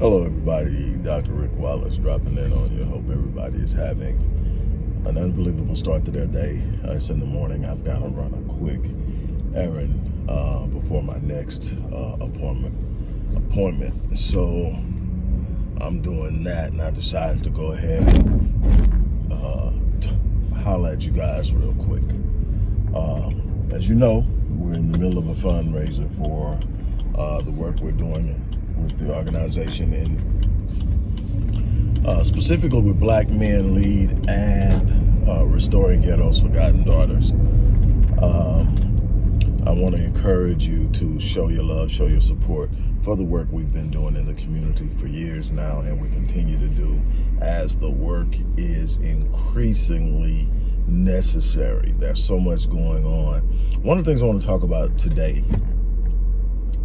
Hello, everybody. Dr. Rick Wallace dropping in on you. Hope everybody is having an unbelievable start to their day. Uh, it's in the morning. I've got to run a quick errand uh, before my next uh, appointment. Appointment. So I'm doing that, and I decided to go ahead and uh, holler at you guys real quick. Um, as you know, we're in the middle of a fundraiser for uh, the work we're doing with the organization and uh, specifically with Black Men Lead and uh, Restoring Ghetto's Forgotten Daughters. Um, I want to encourage you to show your love, show your support for the work we've been doing in the community for years now and we continue to do as the work is increasingly necessary. There's so much going on. One of the things I want to talk about today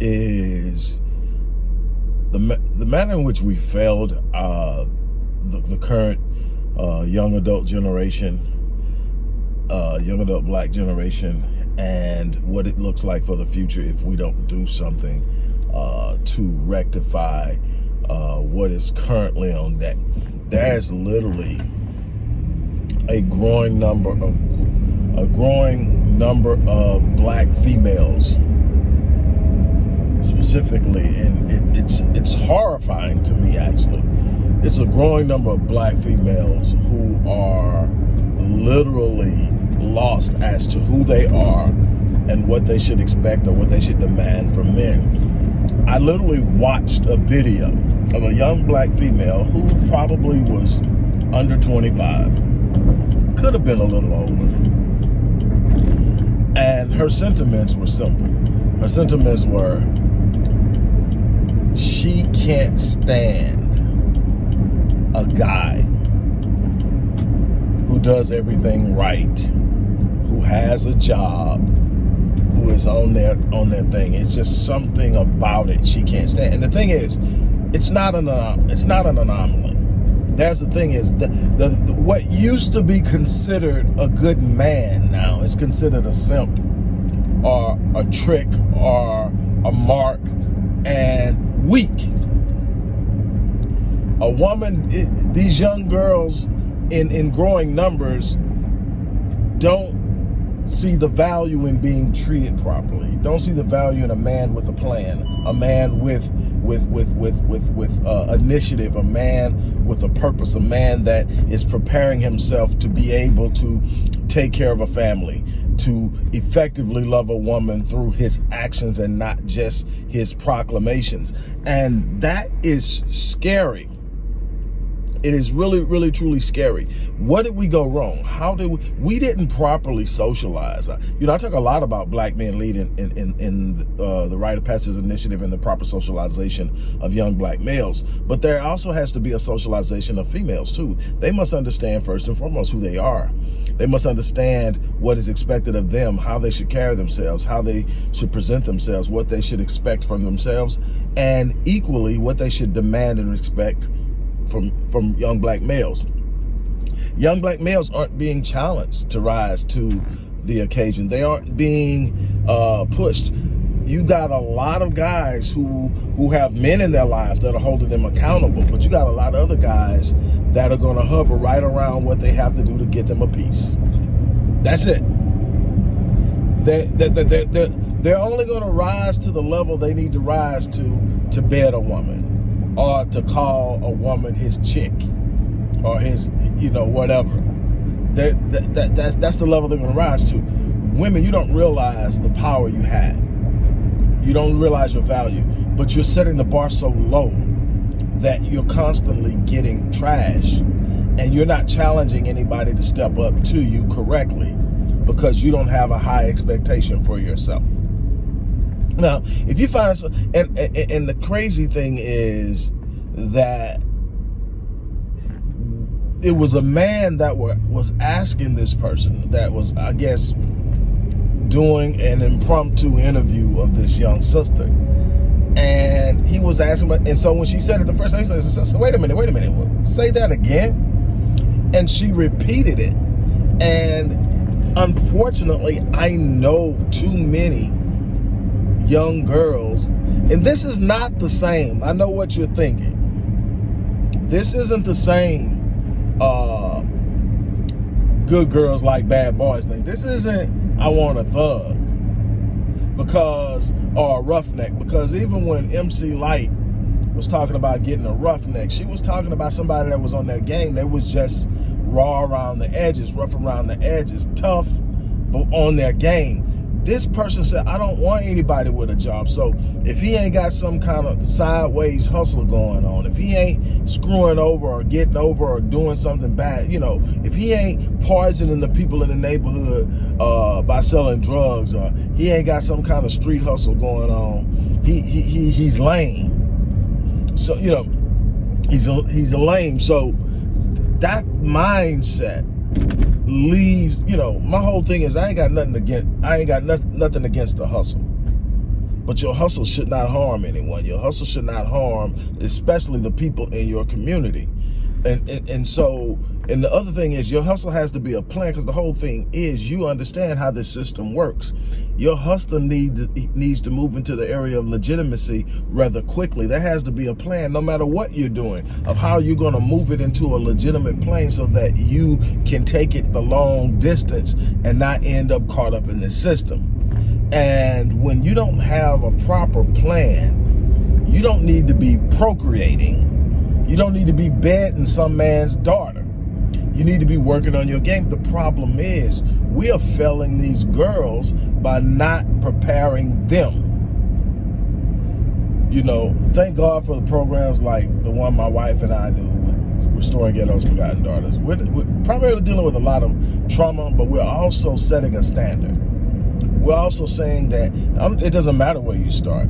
is the the manner in which we failed uh, the, the current uh, young adult generation, uh, young adult black generation, and what it looks like for the future if we don't do something uh, to rectify uh, what is currently on deck. There's literally a growing number of a growing number of black females specifically, and it, it's it's horrifying to me actually. It's a growing number of black females who are literally lost as to who they are and what they should expect or what they should demand from men. I literally watched a video of a young black female who probably was under 25, could have been a little older. And her sentiments were simple. Her sentiments were, she can't stand a guy who does everything right, who has a job, who is on their on their thing. It's just something about it she can't stand. And the thing is, it's not an uh, it's not an anomaly. That's the thing is the, the, the what used to be considered a good man now is considered a simp or a trick or a mark and weak. A woman, it, these young girls in, in growing numbers don't see the value in being treated properly. Don't see the value in a man with a plan, a man with with with with with with uh, initiative, a man with a purpose, a man that is preparing himself to be able to take care of a family, to effectively love a woman through his actions and not just his proclamations. And that is scary. It is really, really, truly scary. What did we go wrong? How did we, we didn't properly socialize. You know, I talk a lot about black men leading in, in, in uh, the Rite of Passage Initiative and the proper socialization of young black males. But there also has to be a socialization of females too. They must understand first and foremost who they are. They must understand what is expected of them, how they should carry themselves, how they should present themselves, what they should expect from themselves, and equally what they should demand and expect from, from young black males. Young black males aren't being challenged to rise to the occasion. They aren't being uh, pushed. You got a lot of guys who who have men in their lives that are holding them accountable, but you got a lot of other guys that are going to hover right around what they have to do to get them a piece. That's it. They, they, they, they, they're only going to rise to the level they need to rise to to bed a woman or to call a woman his chick or his, you know, whatever. That, that, that that's, that's the level they're going to rise to. Women, you don't realize the power you have. You don't realize your value, but you're setting the bar so low that you're constantly getting trash and you're not challenging anybody to step up to you correctly because you don't have a high expectation for yourself. Now, if you find, some, and, and, and the crazy thing is that it was a man that was asking this person that was, I guess, doing an impromptu interview of this young sister. And he was asking, and so when she said it the first time, he said, wait a minute, wait a minute, say that again. And she repeated it. And unfortunately, I know too many young girls, and this is not the same. I know what you're thinking. This isn't the same uh, good girls like bad boys thing. This isn't I want a thug because or a roughneck because even when MC Lyte was talking about getting a roughneck, she was talking about somebody that was on that game that was just raw around the edges, rough around the edges, tough, but on their game. This person said, I don't want anybody with a job. So if he ain't got some kind of sideways hustle going on, if he ain't screwing over or getting over or doing something bad, you know, if he ain't poisoning the people in the neighborhood uh, by selling drugs or he ain't got some kind of street hustle going on, he, he, he he's lame. So, you know, he's a, he's a lame. So that mindset leaves, you know, my whole thing is I ain't got nothing against, I ain't got nothing against the hustle. But your hustle should not harm anyone. Your hustle should not harm, especially the people in your community. And, and, and so and the other thing is your hustle has to be a plan because the whole thing is you understand how this system works. Your hustle need needs to move into the area of legitimacy rather quickly. There has to be a plan no matter what you're doing of how you're going to move it into a legitimate plane so that you can take it the long distance and not end up caught up in the system. And when you don't have a proper plan, you don't need to be procreating. You don't need to be bedding some man's daughter you need to be working on your game. The problem is we are failing these girls by not preparing them. You know, thank God for the programs like the one my wife and I do with Restoring Ghetto's Forgotten Daughters. We're, we're primarily dealing with a lot of trauma, but we're also setting a standard. We're also saying that um, it doesn't matter where you start.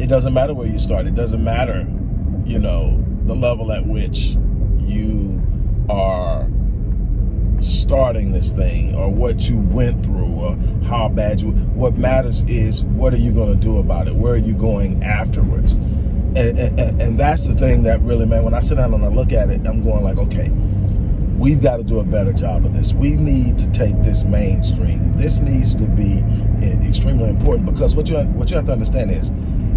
It doesn't matter where you start. It doesn't matter, you know, the level at which you are starting this thing or what you went through or how bad you what matters is what are you going to do about it? Where are you going afterwards? And, and, and that's the thing that really man when i sit down and i look at it i'm going like okay we've got to do a better job of this. We need to take this mainstream. This needs to be eh, extremely important because what you what you have to understand is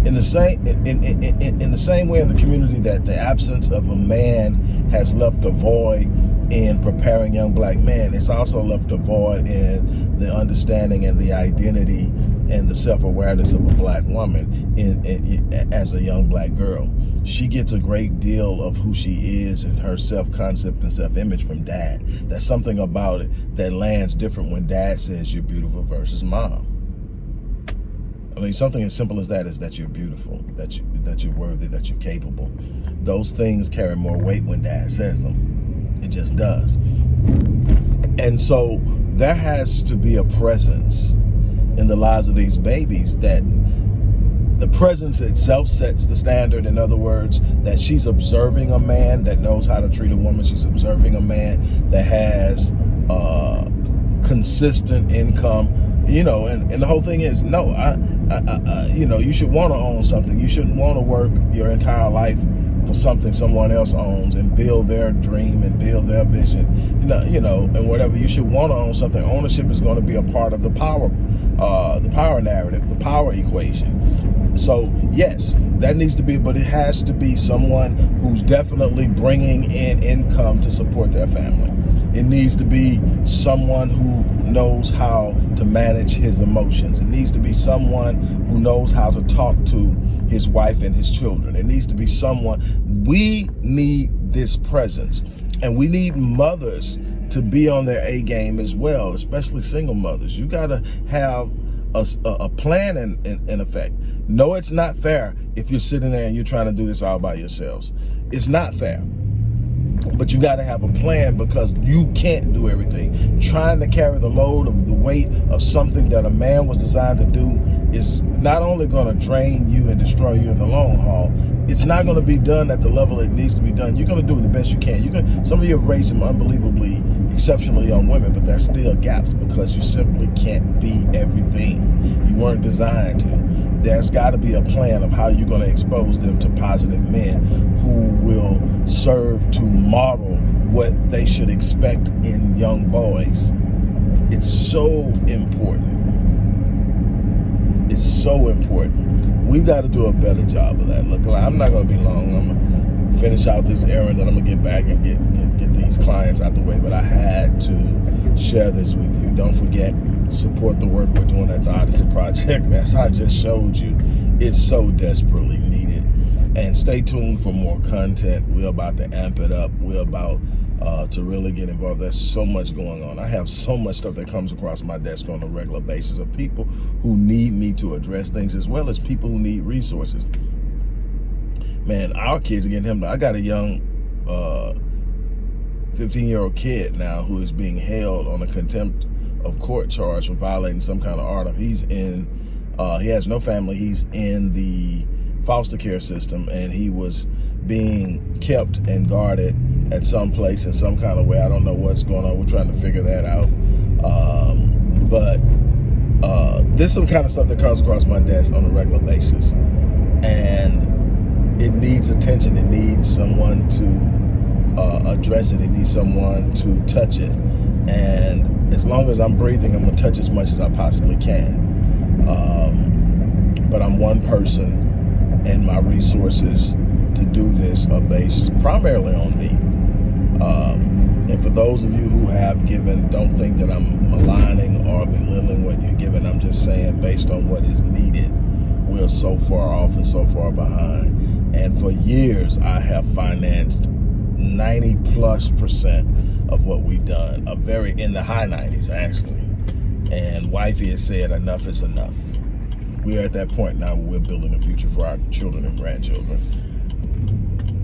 in the same in, in, in, in the same way in the community that the absence of a man has left a void in preparing young black men it's also left a void in the understanding and the identity and the self-awareness of a black woman in, in, as a young black girl. She gets a great deal of who she is and her self-concept and self-image from dad. There's something about it that lands different when dad says you're beautiful versus mom mean, something as simple as that is that you're beautiful, that you that you're worthy, that you're capable. Those things carry more weight when dad says them. It just does. And so there has to be a presence in the lives of these babies that the presence itself sets the standard. In other words, that she's observing a man that knows how to treat a woman. She's observing a man that has uh, consistent income, you know, and, and the whole thing is, no, I, you know, you should want to own something. You shouldn't want to work your entire life for something someone else owns and build their dream and build their vision. You know, you know, and whatever. You should want to own something. Ownership is going to be a part of the power, uh, the power narrative, the power equation. So yes, that needs to be, but it has to be someone who's definitely bringing in income to support their family. It needs to be someone who knows how to manage his emotions. It needs to be someone who knows how to talk to his wife and his children. It needs to be someone, we need this presence. And we need mothers to be on their A game as well, especially single mothers. You gotta have a, a plan in, in, in effect. No, it's not fair if you're sitting there and you're trying to do this all by yourselves. It's not fair but you got to have a plan because you can't do everything. Trying to carry the load of the weight of something that a man was designed to do is not only going to drain you and destroy you in the long haul, it's not going to be done at the level it needs to be done. You're going to do the best you can. You can. Some of you have raised some unbelievably exceptional young women, but there's still gaps because you simply can't be everything. You weren't designed to. There's got to be a plan of how you're going to expose them to positive men who will serve to model what they should expect in young boys. It's so important. It's so important. We've got to do a better job of that. Look, I'm not going to be long. I'm going to finish out this errand, then I'm gonna get back and get, get, get these clients out the way. But I had to share this with you. Don't forget, support the work we're doing at the Odyssey Project. As I just showed you, it's so desperately needed. And stay tuned for more content. We're about to amp it up. We're about uh, to really get involved. There's so much going on. I have so much stuff that comes across my desk on a regular basis of people who need me to address things as well as people who need resources. Man, our kids are getting him. I got a young 15-year-old uh, kid now who is being held on a contempt of court charge for violating some kind of order. He's in, uh, he has no family. He's in the foster care system and he was being kept and guarded at some place in some kind of way. I don't know what's going on. We're trying to figure that out. Um, but uh, this is some kind of stuff that comes across my desk on a regular basis. And it needs attention. It needs someone to uh, address it. It needs someone to touch it. And as long as I'm breathing, I'm to touch as much as I possibly can. Um, but I'm one person and my resources to do this are based primarily on me. Um, and for those of you who have given, don't think that I'm maligning or belittling what you're giving. I'm just saying based on what is needed. We're so far off and so far behind. And for years, I have financed 90 plus percent of what we've done, a very in the high 90s actually. And wifey has said enough is enough. We're at that point now where we're building a future for our children and grandchildren.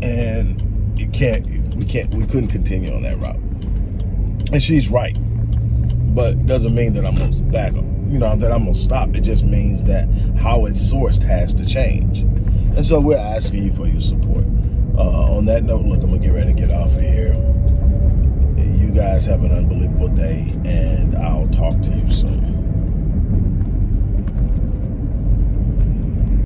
And it can't, we can't, we couldn't continue on that route. And she's right, but doesn't mean that I'm gonna back up, you know, that I'm gonna stop. It just means that how it's sourced has to change. And so we're asking you for your support. Uh, on that note, look, I'm gonna get ready to get off of here. Guys have an unbelievable day and I'll talk to you soon.